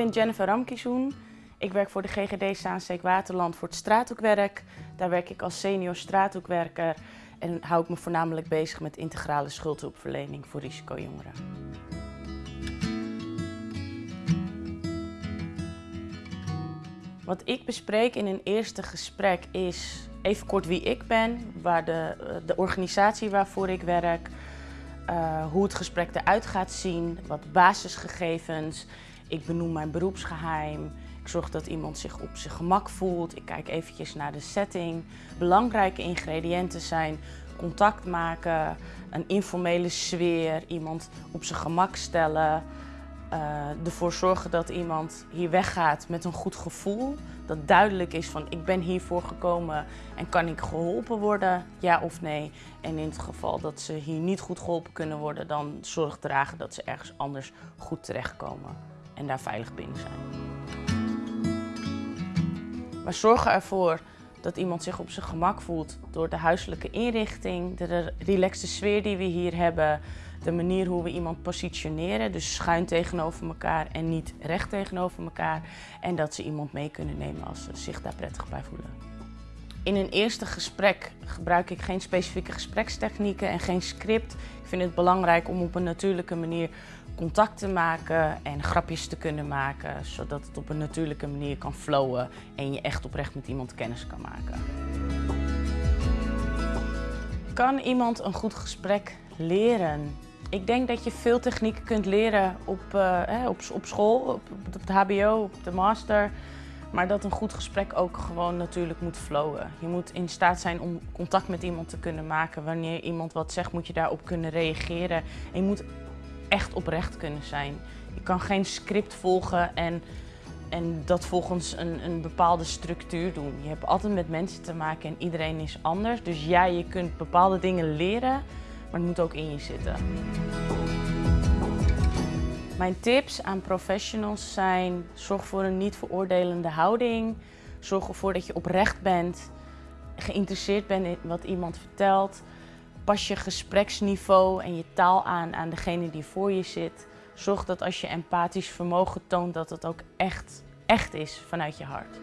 ben Jennifer Ramkizoen. Ik werk voor de GGD Zaansteek Waterland voor het straathoekwerk. Daar werk ik als senior straathoekwerker en hou ik me voornamelijk bezig met integrale schuldhulpverlening voor risicojongeren. Wat ik bespreek in een eerste gesprek is even kort wie ik ben, waar de, de organisatie waarvoor ik werk, uh, hoe het gesprek eruit gaat zien, wat basisgegevens. Ik benoem mijn beroepsgeheim. Ik zorg dat iemand zich op zijn gemak voelt. Ik kijk eventjes naar de setting. Belangrijke ingrediënten zijn contact maken, een informele sfeer, iemand op zijn gemak stellen. Uh, ervoor zorgen dat iemand hier weggaat met een goed gevoel. Dat duidelijk is van ik ben hiervoor gekomen en kan ik geholpen worden, ja of nee. En in het geval dat ze hier niet goed geholpen kunnen worden, dan zorg dragen dat ze ergens anders goed terechtkomen en daar veilig binnen zijn. We zorgen ervoor dat iemand zich op zijn gemak voelt door de huiselijke inrichting, de relaxte sfeer die we hier hebben, de manier hoe we iemand positioneren, dus schuin tegenover elkaar en niet recht tegenover elkaar. En dat ze iemand mee kunnen nemen als ze zich daar prettig bij voelen. In een eerste gesprek gebruik ik geen specifieke gesprekstechnieken en geen script. Ik vind het belangrijk om op een natuurlijke manier contact te maken en grapjes te kunnen maken, zodat het op een natuurlijke manier kan flowen en je echt oprecht met iemand kennis kan maken. Kan iemand een goed gesprek leren? Ik denk dat je veel technieken kunt leren op, uh, op, op school, op, op het hbo, op de master. Maar dat een goed gesprek ook gewoon natuurlijk moet flowen. Je moet in staat zijn om contact met iemand te kunnen maken. Wanneer iemand wat zegt, moet je daarop kunnen reageren. En je moet echt oprecht kunnen zijn. Je kan geen script volgen en, en dat volgens een, een bepaalde structuur doen. Je hebt altijd met mensen te maken en iedereen is anders. Dus ja, je kunt bepaalde dingen leren, maar het moet ook in je zitten. Mijn tips aan professionals zijn, zorg voor een niet veroordelende houding. Zorg ervoor dat je oprecht bent, geïnteresseerd bent in wat iemand vertelt. Pas je gespreksniveau en je taal aan aan degene die voor je zit. Zorg dat als je empathisch vermogen toont dat het ook echt, echt is vanuit je hart.